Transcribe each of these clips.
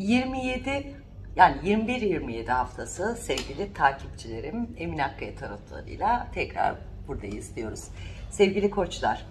27 yani 21-27 haftası sevgili takipçilerim Emine Akkaya tarotlarıyla tekrar buradayız diyoruz. Sevgili koçlar,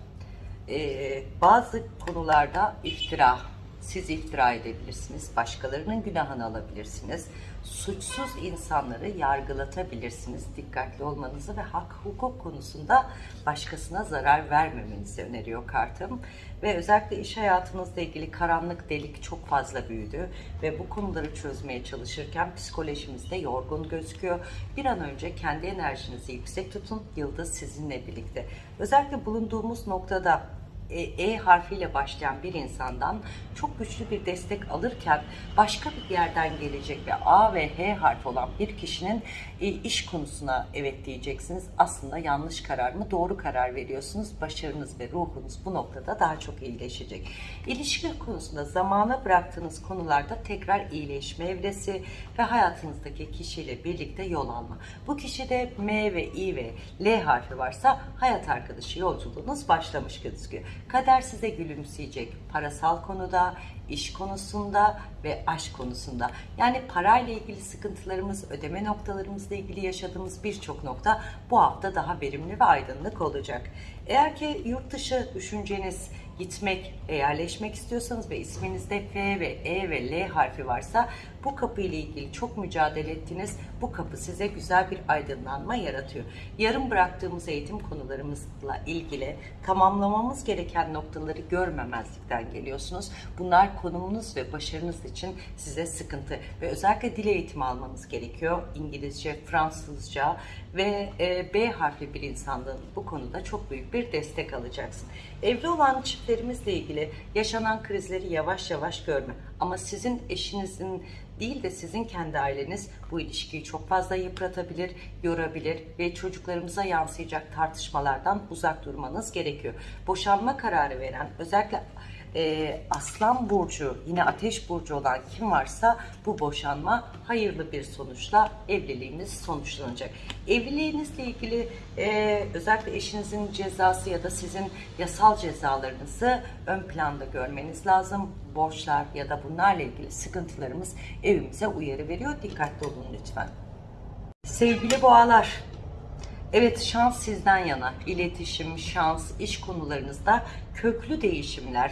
bazı konularda iftira, siz iftira edebilirsiniz, başkalarının günahını alabilirsiniz, suçsuz insanları yargılatabilirsiniz. Dikkatli olmanızı ve hak hukuk konusunda başkasına zarar vermemenizi öneriyor kartım. Ve özellikle iş hayatınızla ilgili karanlık delik çok fazla büyüdü ve bu konuları çözmeye çalışırken psikolojimizde yorgun gözüküyor. Bir an önce kendi enerjinizi yüksek tutun, yıldız sizinle birlikte. Özellikle bulunduğumuz noktada e, E harfiyle başlayan bir insandan çok güçlü bir destek alırken başka bir yerden gelecek ve A ve H harfi olan bir kişinin e, iş konusuna evet diyeceksiniz. Aslında yanlış karar mı? Doğru karar veriyorsunuz. Başarınız ve ruhunuz bu noktada daha çok iyileşecek. İlişki konusunda zamana bıraktığınız konularda tekrar iyileşme evresi ve hayatınızdaki kişiyle birlikte yol alma. Bu kişide M ve I ve L harfi varsa hayat arkadaşı yolculuğunuz başlamış gözüküyor. Kader size gülümseyecek parasal konuda, iş konusunda ve aşk konusunda. Yani parayla ilgili sıkıntılarımız, ödeme noktalarımızla ilgili yaşadığımız birçok nokta bu hafta daha verimli ve aydınlık olacak. Eğer ki yurt dışı düşünceniz gitmek, yerleşmek istiyorsanız ve isminizde F ve E ve L harfi varsa bu kapı ile ilgili çok mücadele ettiniz. Bu kapı size güzel bir aydınlanma yaratıyor. Yarım bıraktığımız eğitim konularımızla ilgili tamamlamamız gereken noktaları görmemezlikten geliyorsunuz. Bunlar konumunuz ve başarınız için size sıkıntı ve özellikle dil eğitimi almanız gerekiyor. İngilizce, Fransızca ve e, B harfi bir insanlığın bu konuda çok büyük bir destek alacaksın. Evli olan çiftlerimizle ilgili yaşanan krizleri yavaş yavaş görme. Ama sizin eşinizin değil de sizin kendi aileniz bu ilişkiyi çok fazla yıpratabilir, yorabilir ve çocuklarımıza yansıyacak tartışmalardan uzak durmanız gerekiyor. Boşanma kararı veren özellikle e, Aslan Burcu yine Ateş Burcu olan kim varsa bu boşanma hayırlı bir sonuçla evliliğiniz sonuçlanacak. Evliliğinizle ilgili e, özellikle eşinizin cezası ya da sizin yasal cezalarınızı ön planda görmeniz lazım. Borçlar ya da bunlarla ilgili sıkıntılarımız evimize uyarı veriyor. Dikkatli olun lütfen. Sevgili boğalar, Evet şans sizden yana. İletişim, şans, iş konularınızda köklü değişimler.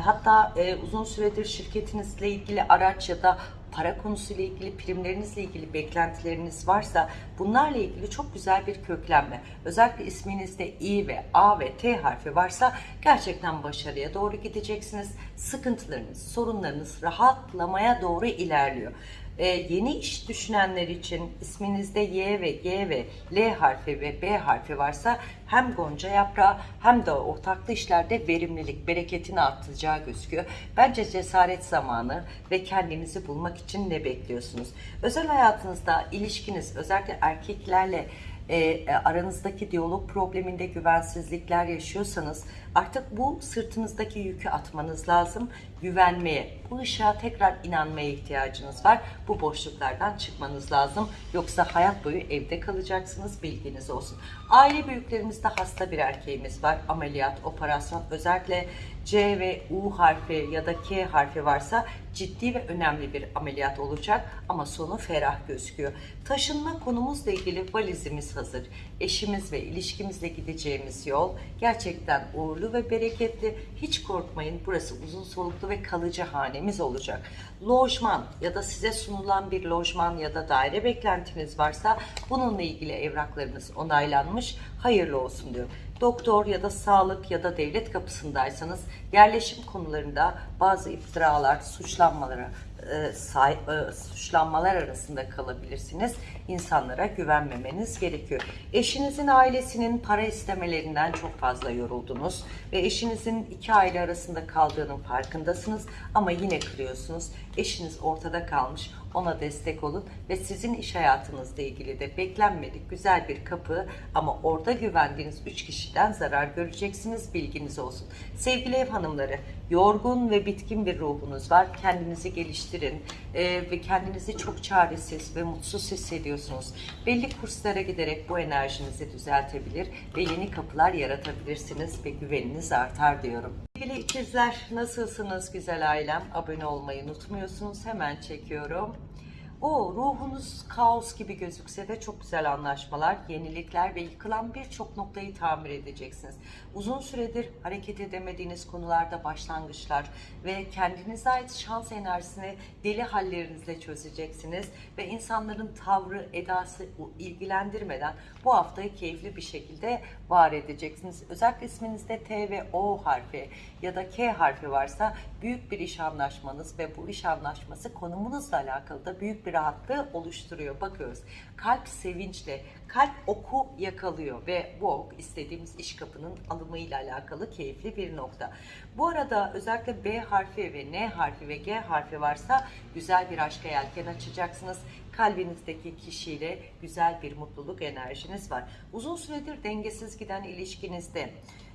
Hatta e, uzun süredir şirketinizle ilgili araç ya da para konusuyla ilgili primlerinizle ilgili beklentileriniz varsa bunlarla ilgili çok güzel bir köklenme. Özellikle isminizde İ ve A ve T harfi varsa gerçekten başarıya doğru gideceksiniz. Sıkıntılarınız, sorunlarınız rahatlamaya doğru ilerliyor. Ee, yeni iş düşünenler için isminizde Y ve G ve L harfi ve B harfi varsa hem gonca yaprağı hem de ortaklı işlerde verimlilik, bereketini artacağı gözüküyor. Bence cesaret zamanı ve kendinizi bulmak için ne bekliyorsunuz? Özel hayatınızda ilişkiniz özellikle erkeklerle e, aranızdaki diyalog probleminde güvensizlikler yaşıyorsanız artık bu sırtınızdaki yükü atmanız lazım. Güvenmeye, bu ışığa tekrar inanmaya ihtiyacınız var. Bu boşluklardan çıkmanız lazım. Yoksa hayat boyu evde kalacaksınız bilginiz olsun. Aile büyüklerimizde hasta bir erkeğimiz var. Ameliyat, operasyon özellikle C ve U harfi ya da K harfi varsa ciddi ve önemli bir ameliyat olacak ama sonu ferah gözüküyor. Taşınma konumuzla ilgili valizimiz hazır. Eşimiz ve ilişkimizle gideceğimiz yol gerçekten uğurlu ve bereketli. Hiç korkmayın burası uzun soluklu ve kalıcı hanemiz olacak. Lojman ya da size sunulan bir lojman ya da daire beklentiniz varsa bununla ilgili evraklarınız onaylanmış. Hayırlı olsun diyor doktor ya da sağlık ya da devlet kapısındaysanız yerleşim konularında bazı iftiralar, suçlanmalara e, say, e, suçlanmalar arasında kalabilirsiniz. İnsanlara güvenmemeniz gerekiyor. Eşinizin ailesinin para istemelerinden çok fazla yoruldunuz ve eşinizin iki aile arasında kaldığının farkındasınız ama yine kırıyorsunuz. Eşiniz ortada kalmış ona destek olun ve sizin iş hayatınızla ilgili de beklenmedik güzel bir kapı ama orada güvendiğiniz üç kişi kişiden zarar göreceksiniz. Bilginiz olsun. Sevgili ev hanımları, yorgun ve bitkin bir ruhunuz var. Kendinizi geliştirin e, ve kendinizi çok çaresiz ve mutsuz hissediyorsunuz. Belli kurslara giderek bu enerjinizi düzeltebilir ve yeni kapılar yaratabilirsiniz ve güveniniz artar diyorum. Sevgili ikizler nasılsınız güzel ailem? Abone olmayı unutmuyorsunuz. Hemen çekiyorum. O ruhunuz kaos gibi gözükse de çok güzel anlaşmalar, yenilikler ve yıkılan birçok noktayı tamir edeceksiniz. Uzun süredir hareket edemediğiniz konularda başlangıçlar ve kendinize ait şans enerjisini deli hallerinizle çözeceksiniz ve insanların tavrı, edası ilgilendirmeden bu haftayı keyifli bir şekilde var edeceksiniz. Özellikle isminizde T ve O harfi ya da K harfi varsa büyük bir iş anlaşmanız ve bu iş anlaşması konumunuzla alakalı da büyük bir rahatlığı oluşturuyor. Bakıyoruz. Kalp sevinçle, kalp oku yakalıyor ve bu ok istediğimiz iş kapının alımıyla alakalı keyifli bir nokta. Bu arada özellikle B harfi ve N harfi ve G harfi varsa güzel bir aşka yelken açacaksınız. Kalbinizdeki kişiyle güzel bir mutluluk enerjiniz var. Uzun süredir dengesiz giden ilişkinizde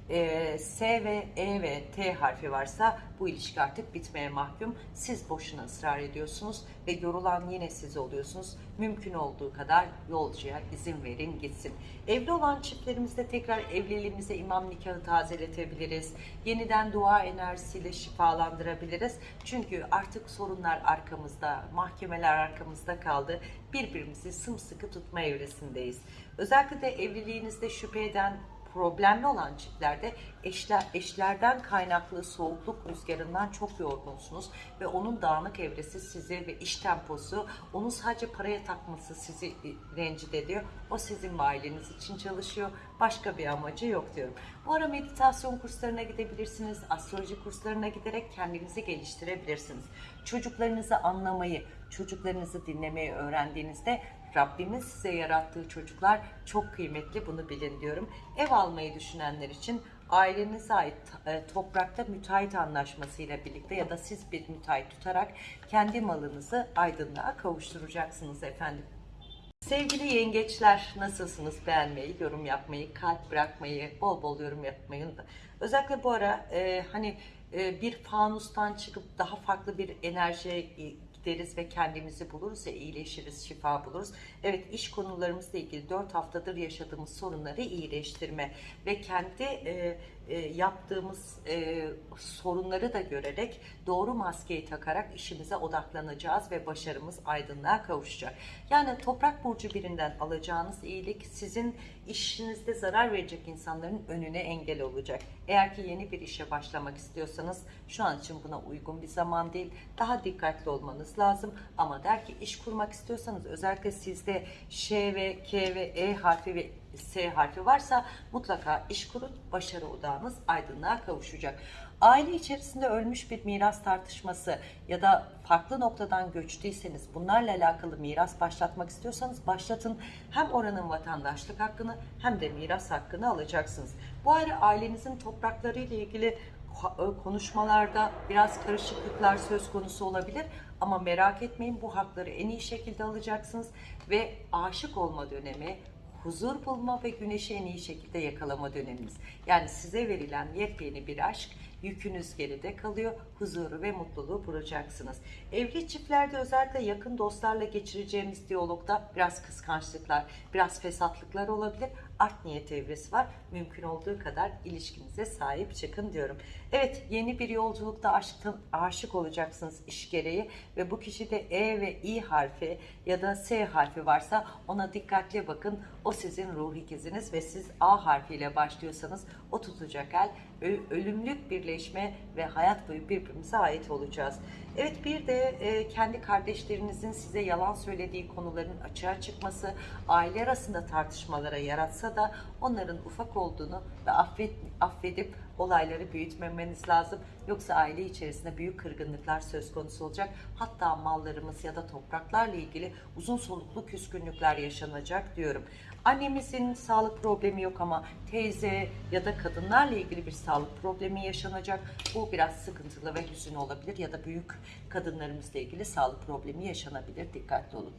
e, S ve E ve T harfi varsa bu ilişki artık bitmeye mahkum. Siz boşuna ısrar ediyorsunuz ve yorulan yine siz oluyorsunuz. Mümkün olduğu kadar yolcuya izin verin gitsin. Evli olan çiftlerimizde tekrar evliliğimize imam nikahı tazeletebiliriz. Yeniden dua enerjisiyle şifalandırabiliriz. Çünkü artık sorunlar arkamızda, mahkemeler arkamızda kaldı. Birbirimizi sımsıkı tutma evresindeyiz. Özellikle de evliliğinizde şüphe eden problemli olan çiftlerde eşler, eşlerden kaynaklı soğukluk rüzgarından çok yorgunsunuz ve onun dağınık evresi sizi ve iş temposu onun sadece paraya takması sizi rencide ediyor. O sizin ve aileniz için çalışıyor. Başka bir amacı yok diyorum. Bu ara meditasyon kurslarına gidebilirsiniz. Astroloji kurslarına giderek kendinizi geliştirebilirsiniz. Çocuklarınızı anlamayı, çocuklarınızı dinlemeyi öğrendiğinizde Rabbimin size yarattığı çocuklar çok kıymetli bunu bilin diyorum. Ev almayı düşünenler için ailenize ait e, toprakta müteahhit anlaşmasıyla birlikte ya da siz bir müteahhit tutarak kendi malınızı aydınlığa kavuşturacaksınız efendim. Sevgili yengeçler nasılsınız? Beğenmeyi, yorum yapmayı, kalp bırakmayı, bol bol yorum yapmayı. Özellikle bu ara e, hani e, bir fanustan çıkıp daha farklı bir enerjiye gideriz ve kendimizi buluruz ve iyileşiriz, şifa buluruz. Evet iş konularımızla ilgili 4 haftadır yaşadığımız sorunları iyileştirme ve kendi e, e, yaptığımız e, sorunları da görerek doğru maskeyi takarak işimize odaklanacağız ve başarımız aydınlığa kavuşacak. Yani toprak burcu birinden alacağınız iyilik sizin işinizde zarar verecek insanların önüne engel olacak. Eğer ki yeni bir işe başlamak istiyorsanız şu an için buna uygun bir zaman değil. Daha dikkatli olmanız lazım. Ama der ki iş kurmak istiyorsanız özellikle sizde Ş ve K ve E harfi ve S harfi varsa mutlaka iş kurun. Başarı odağınız aydınlığa kavuşacak. Aile içerisinde ölmüş bir miras tartışması ya da farklı noktadan göçtüyseniz bunlarla alakalı miras başlatmak istiyorsanız başlatın. Hem oranın vatandaşlık hakkını hem de miras hakkını alacaksınız. Bu ara ailenizin toprakları ile ilgili konuşmalarda biraz karışıklıklar söz konusu olabilir ama merak etmeyin bu hakları en iyi şekilde alacaksınız ve aşık olma dönemi huzur bulma ve güneşi en iyi şekilde yakalama dönemimiz. Yani size verilen yepyeni bir aşk yükünüz geride kalıyor. Huzuru ve mutluluğu bulacaksınız. Evli çiftlerde özellikle yakın dostlarla geçireceğimiz diyalogda biraz kıskançlıklar, biraz fesatlıklar olabilir. Art niyet evresi var. Mümkün olduğu kadar ilişkinize sahip çıkın diyorum. Evet yeni bir yolculukta aşkın, aşık olacaksınız iş gereği ve bu kişide E ve I harfi ya da S harfi varsa ona dikkatli bakın. O sizin ruh ikiziniz ve siz A harfiyle başlıyorsanız o tutacak el ölümlük birleşme ve hayat boyu birbirimize ait olacağız. Evet bir de e, kendi kardeşlerinizin size yalan söylediği konuların açığa çıkması, aile arasında tartışmalara yaratsa da onların ufak olduğunu ve affet, affedip olayları büyütmemeniz lazım. Yoksa aile içerisinde büyük kırgınlıklar söz konusu olacak. Hatta mallarımız ya da topraklarla ilgili uzun soluklu küskünlükler yaşanacak diyorum. Annemizin sağlık problemi yok ama teyze ya da kadınlarla ilgili bir sağlık problemi yaşanacak. Bu biraz sıkıntılı ve hüzün olabilir ya da büyük kadınlarımızla ilgili sağlık problemi yaşanabilir. Dikkatli olun.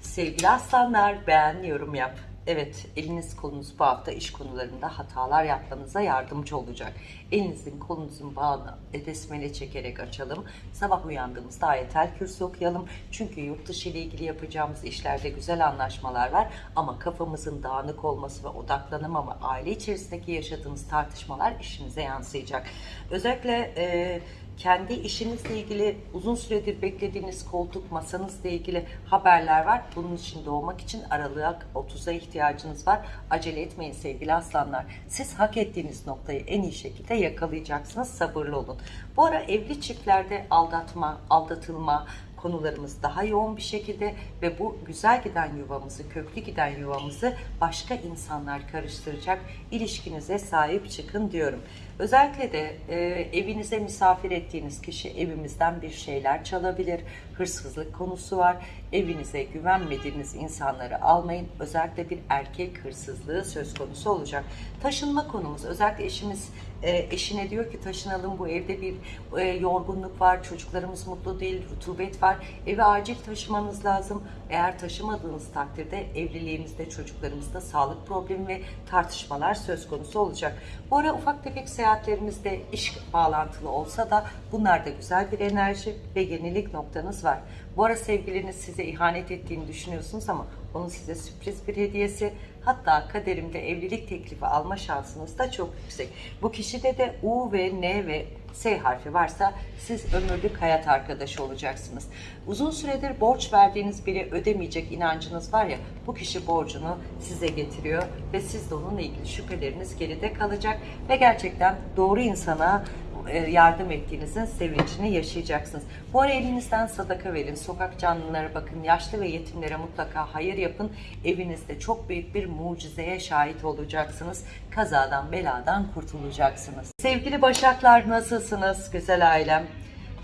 Sevgili aslanlar beğen, yorum yap. Evet, eliniz kolunuz bu hafta iş konularında hatalar yapmanıza yardımcı olacak. Elinizin kolunuzun bağını besmele çekerek açalım. Sabah uyandığımızda ayetel kürsü okuyalım. Çünkü yurt dışı ile ilgili yapacağımız işlerde güzel anlaşmalar var. Ama kafamızın dağınık olması ve odaklanamama, aile içerisindeki yaşadığımız tartışmalar işimize yansıyacak. Özellikle e, kendi işinizle ilgili uzun süredir beklediğiniz koltuk masanızla ilgili haberler var. Bunun için doğmak için aralığa 30'a ihtiyacınız var. Acele etmeyin sevgili aslanlar. Siz hak ettiğiniz noktayı en iyi şekilde yakalayacaksınız. Sabırlı olun. Bu ara evli çiftlerde aldatma, aldatılma, konularımız daha yoğun bir şekilde ve bu güzel giden yuvamızı, köklü giden yuvamızı başka insanlar karıştıracak. İlişkinize sahip çıkın diyorum. Özellikle de e, evinize misafir ettiğiniz kişi evimizden bir şeyler çalabilir. Hırsızlık konusu var. Evinize güvenmediğiniz insanları almayın. Özellikle bir erkek hırsızlığı söz konusu olacak. Taşınma konumuz. Özellikle eşimiz e, eşine diyor ki taşınalım bu evde bir e, yorgunluk var, çocuklarımız mutlu değil, rutubet var. Evi acil taşımanız lazım. Eğer taşımadığınız takdirde evliliğinizde, çocuklarımızda sağlık problemi ve tartışmalar söz konusu olacak. Bu ara ufak tefek seyahatlerimizde iş bağlantılı olsa da bunlar da güzel bir enerji ve yenilik noktanız var. Bu ara sevgiliniz size ihanet ettiğini düşünüyorsunuz ama onun size sürpriz bir hediyesi. Hatta kaderimde evlilik teklifi alma şansınız da çok yüksek. Bu kişide de U ve N ve S harfi varsa siz ömürlük hayat arkadaşı olacaksınız. Uzun süredir borç verdiğiniz biri ödemeyecek inancınız var ya bu kişi borcunu size getiriyor ve siz de onunla ilgili şüpheleriniz geride kalacak ve gerçekten doğru insana e, yardım ettiğinizin sevincini yaşayacaksınız. Bu ara elinizden sadaka verin, sokak canlılara bakın, yaşlı ve yetimlere mutlaka hayır yapın. Evinizde çok büyük bir mucizeye şahit olacaksınız. Kazadan, beladan kurtulacaksınız. Sevgili Başaklar nasılsınız güzel ailem?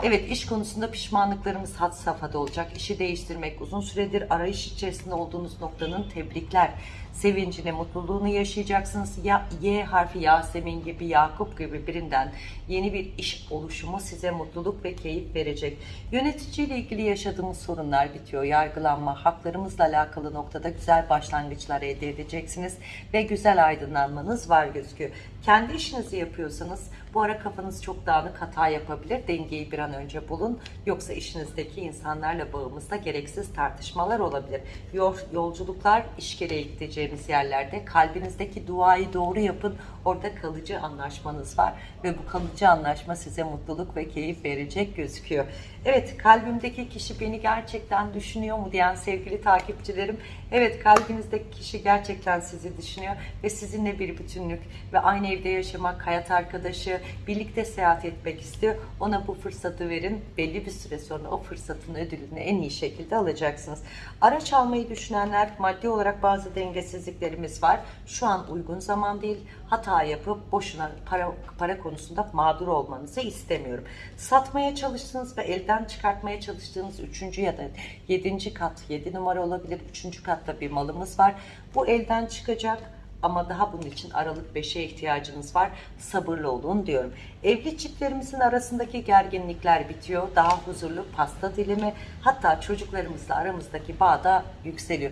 Evet iş konusunda pişmanlıklarımız had safhada olacak. İşi değiştirmek, uzun süredir arayış içerisinde olduğunuz noktanın tebrikler, sevincini, mutluluğunu yaşayacaksınız. Ya Y harfi Yasemin gibi, Yakup gibi birinden yeni bir iş oluşumu size mutluluk ve keyif verecek. Yöneticiyle ilgili yaşadığımız sorunlar bitiyor. Yargılanma, haklarımızla alakalı noktada güzel başlangıçlar elde edeceksiniz ve güzel aydınlanmanız var gözüküyor. Kendi işinizi yapıyorsanız bu ara kafanız çok dağınık hata yapabilir. Dengeyi bir an önce bulun. Yoksa işinizdeki insanlarla bağımızda gereksiz tartışmalar olabilir. Yol, yolculuklar iş gereği gideceğimiz yerlerde kalbinizdeki duayı doğru yapın. Orada kalıcı anlaşmanız var ve bu kalıcı anlaşma size mutluluk ve keyif verecek gözüküyor. Evet kalbimdeki kişi beni gerçekten düşünüyor mu diyen sevgili takipçilerim. Evet kalbinizdeki kişi gerçekten sizi düşünüyor ve sizinle bir bütünlük ve aynı evde yaşamak, hayat arkadaşı, birlikte seyahat etmek istiyor. Ona bu fırsatı verin. Belli bir süre sonra o fırsatın ödülünü en iyi şekilde alacaksınız. Araç almayı düşünenler maddi olarak bazı dengesizliklerimiz var. Şu an uygun zaman değil. Hata yapıp boşuna para, para konusunda mağdur olmanızı istemiyorum. Satmaya çalıştığınız ve elden çıkartmaya çalıştığınız 3. ya da 7. kat, 7 numara olabilir 3. katta bir malımız var. Bu elden çıkacak ama daha bunun için Aralık 5'e ihtiyacınız var. Sabırlı olun diyorum. Evli çiftlerimizin arasındaki gerginlikler bitiyor. Daha huzurlu pasta dilimi hatta çocuklarımızla aramızdaki bağ da yükseliyor.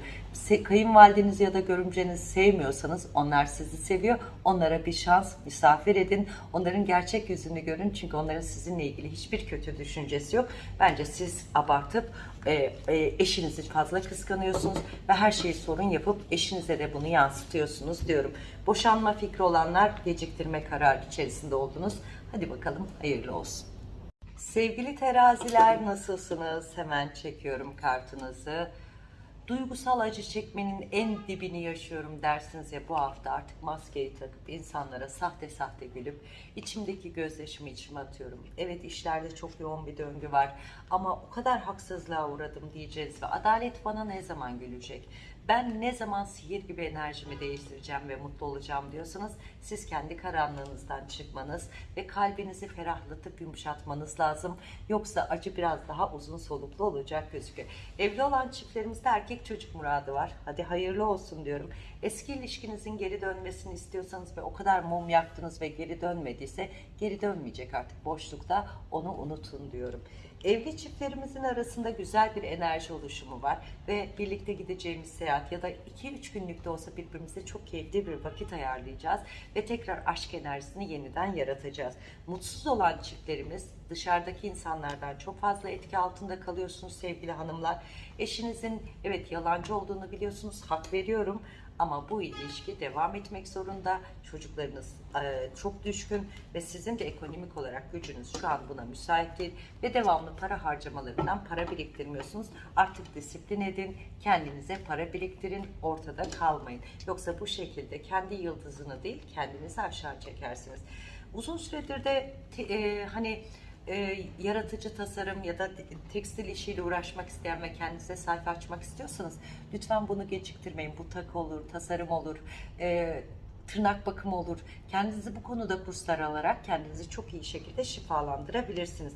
Kayınvalideniz ya da görümceniz sevmiyorsanız onlar sizi seviyor. Onlara bir şans misafir edin. Onların gerçek yüzünü görün. Çünkü onların sizinle ilgili hiçbir kötü düşüncesi yok. Bence siz abartıp e, e, eşinizi fazla kıskanıyorsunuz ve her şeyi sorun yapıp eşinize de bunu yansıtıyorsunuz diyorum. Boşanma fikri olanlar geciktirme kararı içerisinde oldunuz. Hadi bakalım hayırlı olsun. Sevgili teraziler nasılsınız? Hemen çekiyorum kartınızı. Duygusal acı çekmenin en dibini yaşıyorum dersiniz ya bu hafta artık maskeyi takıp insanlara sahte sahte gülüp içimdeki gözyaşımı içime atıyorum. Evet işlerde çok yoğun bir döngü var ama o kadar haksızlığa uğradım diyeceğiz ve adalet bana ne zaman gülecek? Ben ne zaman sihir gibi enerjimi değiştireceğim ve mutlu olacağım diyorsanız siz kendi karanlığınızdan çıkmanız ve kalbinizi ferahlatıp yumuşatmanız lazım. Yoksa acı biraz daha uzun soluklu olacak gözüküyor. Evli olan çiftlerimizde erkek çocuk muradı var. Hadi hayırlı olsun diyorum. Eski ilişkinizin geri dönmesini istiyorsanız ve o kadar mum yaktınız ve geri dönmediyse geri dönmeyecek artık boşlukta onu unutun diyorum. Evli çiftlerimizin arasında güzel bir enerji oluşumu var ve birlikte gideceğimiz seyahat ya da 2-3 günlük de olsa birbirimize çok keyifli bir vakit ayarlayacağız ve tekrar aşk enerjisini yeniden yaratacağız. Mutsuz olan çiftlerimiz dışarıdaki insanlardan çok fazla etki altında kalıyorsunuz sevgili hanımlar. Eşinizin evet yalancı olduğunu biliyorsunuz, hak veriyorum ama bu ilişki devam etmek zorunda. Çocuklarınız e, çok düşkün ve sizin de ekonomik olarak gücünüz şu an buna müsait değil ve devamlı para harcamalarından para biriktirmiyorsunuz. Artık disiplin edin, kendinize para biriktirin, ortada kalmayın. Yoksa bu şekilde kendi yıldızını değil kendinizi aşağı çekersiniz. Uzun süredir de e, hani e, yaratıcı tasarım ya da tekstil işiyle uğraşmak isteyen ve kendinize sayfa açmak istiyorsanız lütfen bunu geciktirmeyin. Bu takı olur, tasarım olur, e, tırnak bakımı olur. Kendinizi bu konuda kurslar alarak kendinizi çok iyi şekilde şifalandırabilirsiniz.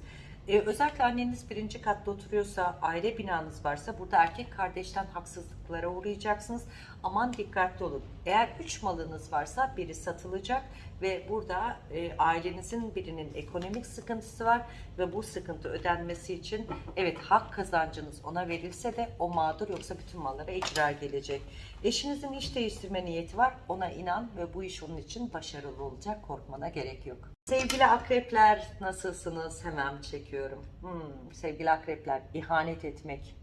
E, özellikle anneniz birinci katta oturuyorsa, aile binanız varsa burada erkek kardeşten haksızlıklara uğrayacaksınız. Aman dikkatli olun. Eğer üç malınız varsa biri satılacak ve burada e, ailenizin birinin ekonomik sıkıntısı var ve bu sıkıntı ödenmesi için evet hak kazancınız ona verilse de o mağdur yoksa bütün mallara icra gelecek. Eşinizin iş değiştirme niyeti var ona inan ve bu iş onun için başarılı olacak korkmana gerek yok. Sevgili akrepler nasılsınız? Hemen çekiyorum. Hmm, sevgili akrepler ihanet etmek,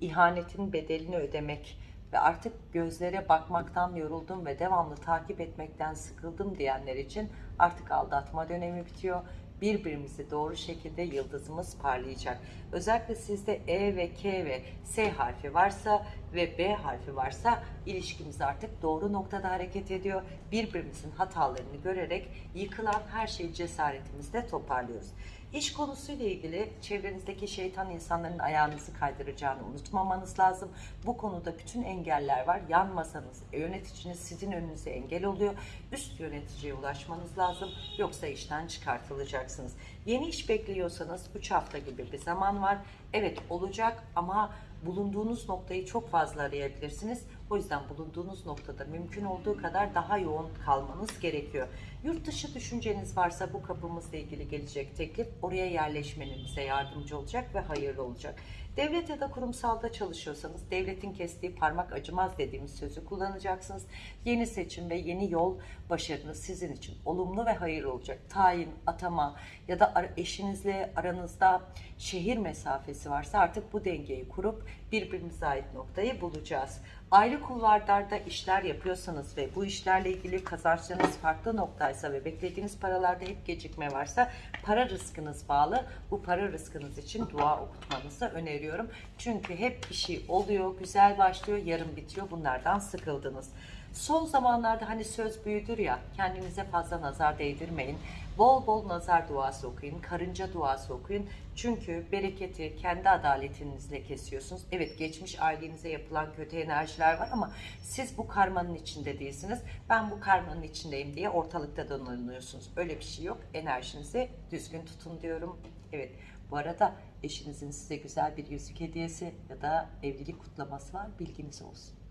ihanetin bedelini ödemek ve artık gözlere bakmaktan yoruldum ve devamlı takip etmekten sıkıldım diyenler için artık aldatma dönemi bitiyor. Birbirimizi doğru şekilde yıldızımız parlayacak. Özellikle sizde E ve K ve S harfi varsa ve B harfi varsa ilişkimiz artık doğru noktada hareket ediyor. Birbirimizin hatalarını görerek yıkılan her şeyi cesaretimizle toparlıyoruz. İş konusuyla ilgili çevrenizdeki şeytan insanların ayağınızı kaydıracağını unutmamanız lazım. Bu konuda bütün engeller var. Yanmasanız yöneticiniz sizin önünüze engel oluyor. Üst yöneticiye ulaşmanız lazım. Yoksa işten çıkartılacaksınız. Yeni iş bekliyorsanız 3 hafta gibi bir zaman var. Evet olacak ama bulunduğunuz noktayı çok fazla arayabilirsiniz. O yüzden bulunduğunuz noktada mümkün olduğu kadar daha yoğun kalmanız gerekiyor. Yurt dışı düşünceniz varsa bu kapımızla ilgili gelecek teklif oraya yerleşmenize yardımcı olacak ve hayırlı olacak. Devlet ya da kurumsalda çalışıyorsanız devletin kestiği parmak acımaz dediğimiz sözü kullanacaksınız. Yeni seçim ve yeni yol başarınız sizin için olumlu ve hayırlı olacak. Tayin, atama ya da eşinizle aranızda şehir mesafesi varsa artık bu dengeyi kurup birbirimize ait noktayı bulacağız. Ayrı kulvarlarda işler yapıyorsanız ve bu işlerle ilgili kazançlarınız farklı noktaysa ve beklediğiniz paralarda hep gecikme varsa para rızkınız bağlı. Bu para rızkınız için dua okutmanızı öneriyorum. Çünkü hep bir şey oluyor, güzel başlıyor, yarım bitiyor. Bunlardan sıkıldınız. Son zamanlarda hani söz büyüdür ya, kendinize fazla nazar değdirmeyin. Bol bol nazar duası okuyun, karınca duası okuyun. Çünkü bereketi kendi adaletinizle kesiyorsunuz. Evet geçmiş ailenize yapılan kötü enerjiler var ama siz bu karmanın içinde değilsiniz. Ben bu karmanın içindeyim diye ortalıkta dolanıyorsunuz. Öyle bir şey yok. Enerjinizi düzgün tutun diyorum. Evet bu arada eşinizin size güzel bir yüzük hediyesi ya da evlilik kutlaması var. Bilginiz olsun.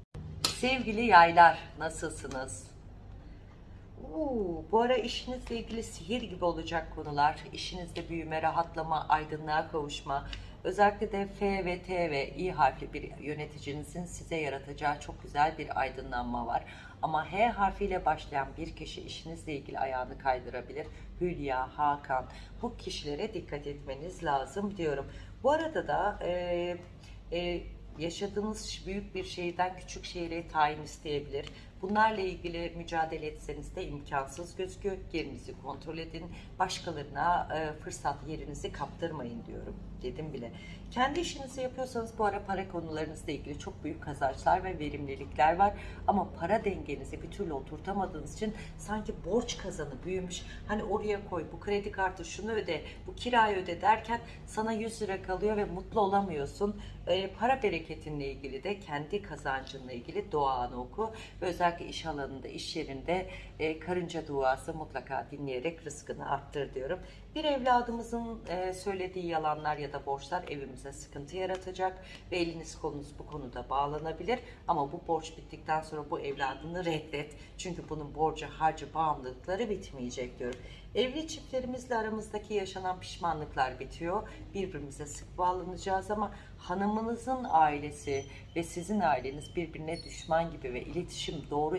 Sevgili yaylar nasılsınız? Oo, bu ara işinizle ilgili sihir gibi olacak konular. İşinizde büyüme, rahatlama, aydınlığa kavuşma. Özellikle de F ve T ve İ harfli bir yöneticinizin size yaratacağı çok güzel bir aydınlanma var. Ama H harfiyle başlayan bir kişi işinizle ilgili ayağını kaydırabilir. Hülya, Hakan bu kişilere dikkat etmeniz lazım diyorum. Bu arada da e, e, yaşadığınız büyük bir şehirden küçük şehire tayin isteyebilir. Bunlarla ilgili mücadele etseniz de imkansız gözüküyor. Yerinizi kontrol edin. Başkalarına fırsat yerinizi kaptırmayın diyorum. Dedim bile. Kendi işinizi yapıyorsanız bu ara para konularınızla ilgili çok büyük kazançlar ve verimlilikler var. Ama para dengenizi bir türlü oturtamadığınız için sanki borç kazanı büyümüş. Hani oraya koy, bu kredi kartı şunu öde, bu kirayı öde derken sana 100 lira kalıyor ve mutlu olamıyorsun. E, para bereketinle ilgili de kendi kazancınla ilgili duanı oku. Ve özellikle iş alanında, iş yerinde e, karınca duası mutlaka dinleyerek rızkını arttır diyorum. Bir evladımızın e, söylediği yalanlar ya da borçlar evimize sıkıntı yaratacak ve eliniz kolunuz bu konuda bağlanabilir. Ama bu borç bittikten sonra bu evladını reddet. Çünkü bunun borcu, harcı, bağımlılıkları bitmeyecek diyorum. Evli çiftlerimizle aramızdaki yaşanan pişmanlıklar bitiyor. Birbirimize sık bağlanacağız ama hanımınızın ailesi ve sizin aileniz birbirine düşman gibi ve iletişim doğru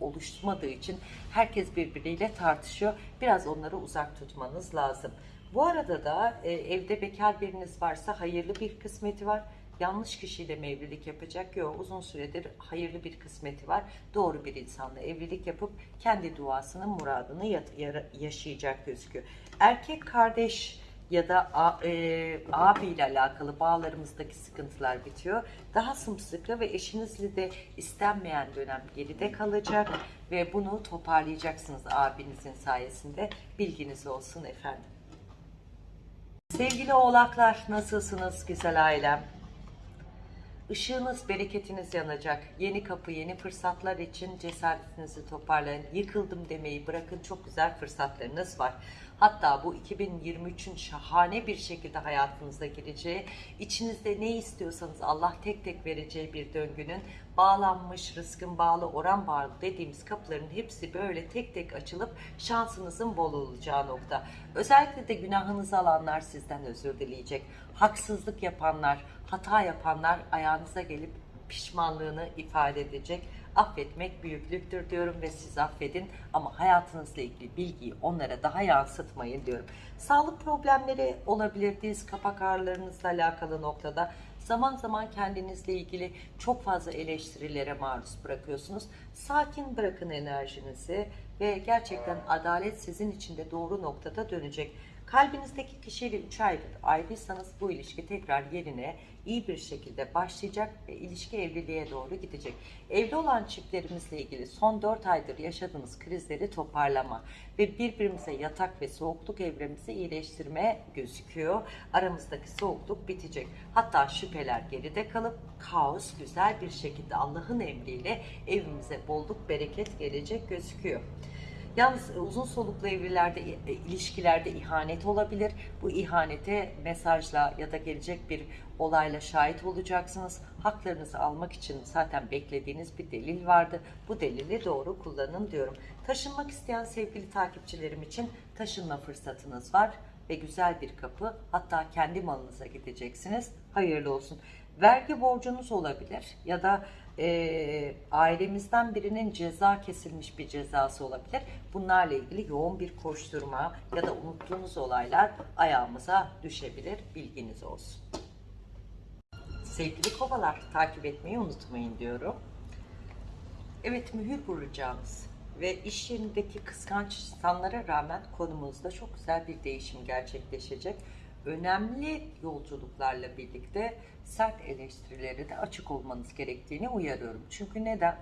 oluşmadığı için herkes birbiriyle tartışıyor. Biraz onları uzak tutmanız lazım. Bu arada da e, evde bekar biriniz varsa hayırlı bir kısmeti var. Yanlış kişiyle mi evlilik yapacak? Yok uzun süredir hayırlı bir kısmeti var. Doğru bir insanla evlilik yapıp kendi duasının muradını yaşayacak gözüküyor. Erkek kardeş ya da a- e, abiyle alakalı bağlarımızdaki sıkıntılar bitiyor. Daha sımsıkı ve eşinizle de istenmeyen dönem geride kalacak ve bunu toparlayacaksınız abinizin sayesinde. Bilginiz olsun efendim. Sevgili oğlaklar nasılsınız güzel ailem? Işığınız, bereketiniz yanacak. Yeni kapı, yeni fırsatlar için cesaretinizi toparlayın. Yıkıldım demeyi bırakın. Çok güzel fırsatlarınız var. Hatta bu 2023'ün şahane bir şekilde hayatınıza gireceği, içinizde ne istiyorsanız Allah tek tek vereceği bir döngünün bağlanmış, rızkın bağlı, oran bağlı dediğimiz kapıların hepsi böyle tek tek açılıp şansınızın bol olacağı nokta. Özellikle de günahınızı alanlar sizden özür dileyecek. Haksızlık yapanlar, hata yapanlar ayağınıza gelip pişmanlığını ifade edecek. Affetmek büyüklüktür diyorum ve siz affedin ama hayatınızla ilgili bilgiyi onlara daha yansıtmayın diyorum. Sağlık problemleri olabilir, diz kapak ağrılarınızla alakalı noktada zaman zaman kendinizle ilgili çok fazla eleştirilere maruz bırakıyorsunuz. Sakin bırakın enerjinizi ve gerçekten adalet sizin için de doğru noktada dönecek. Kalbinizdeki kişiyle 3 aydır ayrıysanız bu ilişki tekrar yerine iyi bir şekilde başlayacak ve ilişki evliliğe doğru gidecek. Evli olan çiftlerimizle ilgili son 4 aydır yaşadığımız krizleri toparlama ve birbirimize yatak ve soğukluk evremizi iyileştirme gözüküyor. Aramızdaki soğukluk bitecek. Hatta şüpheler geride kalıp kaos güzel bir şekilde Allah'ın emriyle evimize bolluk bereket gelecek gözüküyor. Yalnız e, uzun soluklu evlilerde, e, ilişkilerde ihanet olabilir. Bu ihanete mesajla ya da gelecek bir olayla şahit olacaksınız. Haklarınızı almak için zaten beklediğiniz bir delil vardı. Bu delili doğru kullanın diyorum. Taşınmak isteyen sevgili takipçilerim için taşınma fırsatınız var ve güzel bir kapı. Hatta kendi malınıza gideceksiniz. Hayırlı olsun. Vergi borcunuz olabilir ya da e, ailemizden birinin ceza kesilmiş bir cezası olabilir. Bunlarla ilgili yoğun bir koşturma ya da unuttuğunuz olaylar ayağımıza düşebilir. Bilginiz olsun. Sevgili kovalar takip etmeyi unutmayın diyorum. Evet mühür vuracağımız ve iş yerindeki kıskanç insanlara rağmen konumuzda çok güzel bir değişim gerçekleşecek. Önemli yolculuklarla birlikte sert eleştirilere de açık olmanız gerektiğini uyarıyorum. Çünkü neden?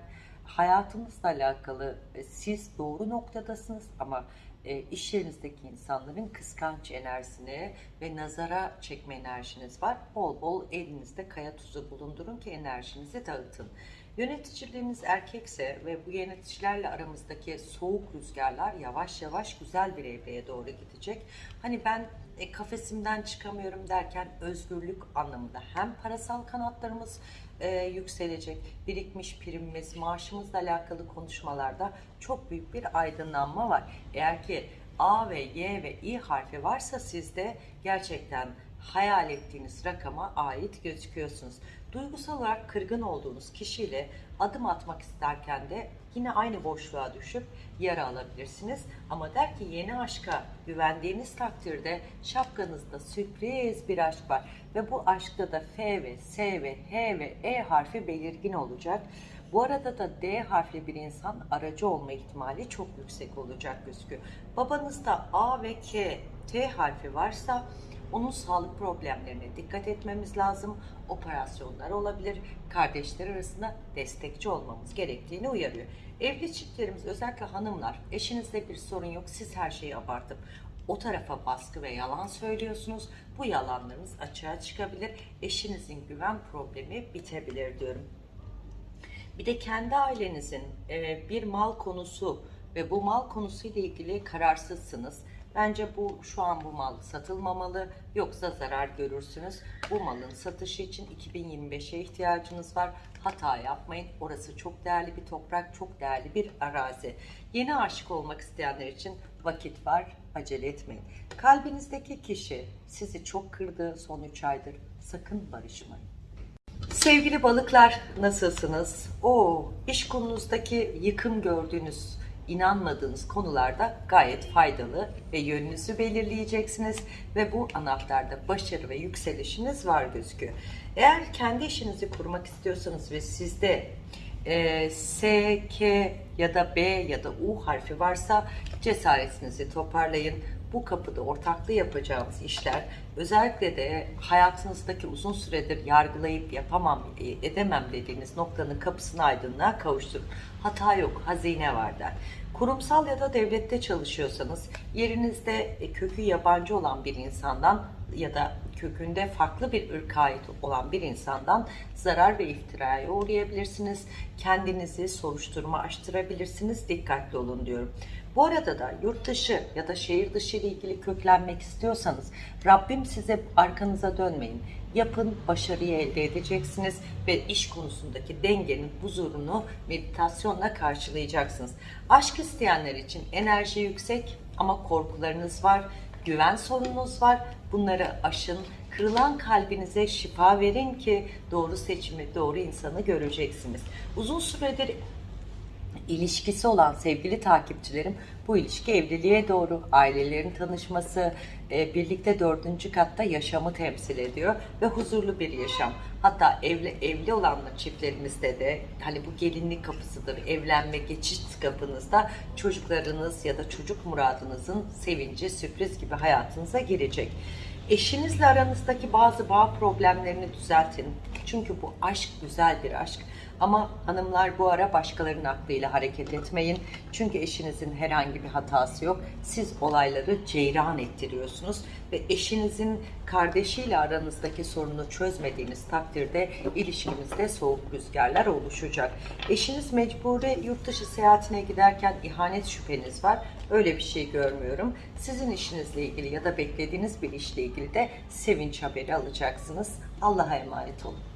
Hayatınızla alakalı e, siz doğru noktadasınız ama e, iş yerinizdeki insanların kıskanç enerjisine ve nazara çekme enerjiniz var. Bol bol elinizde kaya tuzu bulundurun ki enerjinizi dağıtın. Yöneticileriniz erkekse ve bu yöneticilerle aramızdaki soğuk rüzgarlar yavaş yavaş güzel bir evreye doğru gidecek. Hani ben e, kafesimden çıkamıyorum derken özgürlük anlamında hem parasal kanatlarımız e, yükselecek, birikmiş primimiz, maaşımızla alakalı konuşmalarda çok büyük bir aydınlanma var. Eğer ki A ve Y ve İ harfi varsa sizde gerçekten hayal ettiğiniz rakama ait gözüküyorsunuz. Duygusal olarak kırgın olduğunuz kişiyle adım atmak isterken de yine aynı boşluğa düşüp yara alabilirsiniz. Ama der ki yeni aşka güvendiğiniz takdirde şapkanızda sürpriz bir aşk var. Ve bu aşkta da F ve S ve H ve E harfi belirgin olacak. Bu arada da D harfli bir insan aracı olma ihtimali çok yüksek olacak gözüküyor. Babanızda A ve K, T harfi varsa onun sağlık problemlerine dikkat etmemiz lazım. Operasyonlar olabilir. Kardeşler arasında destekçi olmamız gerektiğini uyarıyor. Evli çiftlerimiz özellikle hanımlar eşinizde bir sorun yok. Siz her şeyi abartıp o tarafa baskı ve yalan söylüyorsunuz. Bu yalanlarınız açığa çıkabilir. Eşinizin güven problemi bitebilir diyorum. Bir de kendi ailenizin bir mal konusu ve bu mal konusuyla ilgili kararsızsınız. Bence bu şu an bu mal satılmamalı yoksa zarar görürsünüz. Bu malın satışı için 2025'e ihtiyacınız var. Hata yapmayın. Orası çok değerli bir toprak, çok değerli bir arazi. Yeni aşık olmak isteyenler için vakit var. Acele etmeyin. Kalbinizdeki kişi sizi çok kırdı son 3 aydır. Sakın barışmayın. Sevgili balıklar nasılsınız? O iş konunuzdaki yıkım gördüğünüz, inanmadığınız konularda gayet faydalı ve yönünüzü belirleyeceksiniz ve bu anahtarda başarı ve yükselişiniz var gözüküyor. Eğer kendi işinizi kurmak istiyorsanız ve sizde e, S, K ya da B ya da U harfi varsa cesaretinizi toparlayın. Bu kapıda ortaklığı yapacağımız işler özellikle de hayatınızdaki uzun süredir yargılayıp yapamam, e, edemem dediğiniz noktanın kapısını aydınlığa kavuşturun. Hata yok, hazine var der. Kurumsal ya da devlette çalışıyorsanız yerinizde e, kökü yabancı olan bir insandan ya da kökünde farklı bir ırka ait olan bir insandan zarar ve iftiraya uğrayabilirsiniz. Kendinizi soruşturma açtırabilirsiniz. Dikkatli olun diyorum. Bu arada da yurt dışı ya da şehir dışı ile ilgili köklenmek istiyorsanız Rabbim size arkanıza dönmeyin. Yapın, başarıyı elde edeceksiniz ve iş konusundaki dengenin huzurunu meditasyonla karşılayacaksınız. Aşk isteyenler için enerji yüksek ama korkularınız var, güven sorununuz var. Bunları aşın, kırılan kalbinize şifa verin ki doğru seçimi, doğru insanı göreceksiniz. Uzun süredir ilişkisi olan sevgili takipçilerim bu ilişki evliliğe doğru ailelerin tanışması e, birlikte dördüncü katta yaşamı temsil ediyor ve huzurlu bir yaşam. Hatta evli evli olanlar çiftlerimizde de hani bu gelinlik kapısıdır evlenme geçiş kapınızda çocuklarınız ya da çocuk muradınızın sevinci sürpriz gibi hayatınıza girecek. Eşinizle aranızdaki bazı bağ problemlerini düzeltin. Çünkü bu aşk güzel bir aşk. Ama hanımlar bu ara başkalarının aklıyla hareket etmeyin. Çünkü eşinizin herhangi bir hatası yok. Siz olayları ceyran ettiriyorsunuz ve eşinizin kardeşiyle aranızdaki sorunu çözmediğiniz takdirde ilişkinizde soğuk rüzgarlar oluşacak. Eşiniz mecburi yurt dışı seyahatine giderken ihanet şüpheniz var. Öyle bir şey görmüyorum. Sizin işinizle ilgili ya da beklediğiniz bir işle ilgili de sevinç haberi alacaksınız. Allah'a emanet olun.